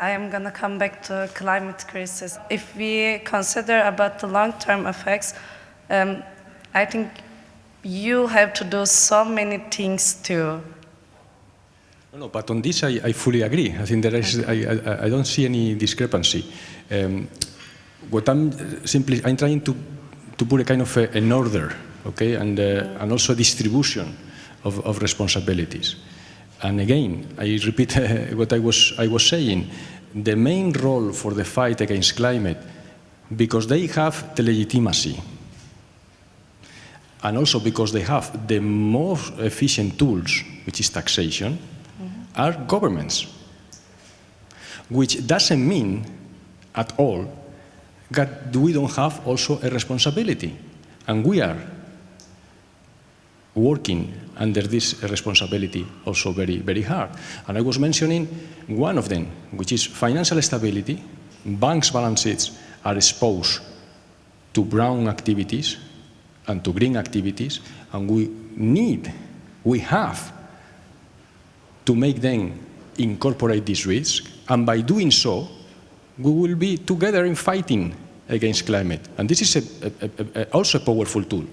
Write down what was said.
I am going to come back to climate crisis. If we consider about the long-term effects, um, I think you have to do so many things too. No, but on this I, I fully agree. I think there is, I, I, I don't see any discrepancy. Um, what I'm simply, I'm trying to, to put a kind of a, an order, okay, and, uh, and also a distribution of, of responsibilities. And again, I repeat what I was, I was saying. The main role for the fight against climate, because they have the legitimacy, and also because they have the most efficient tools, which is taxation, mm-hmm. are governments, which doesn't mean at all that we don't have also a responsibility. And we are working under this responsibility also very, very hard. And I was mentioning one of them, which is financial stability. Banks' balance sheets are exposed to brown activities and to green activities, and we need, we have to make them incorporate this risk, and by doing so, we will be together in fighting against climate. And this is a, a, a, also a powerful tool.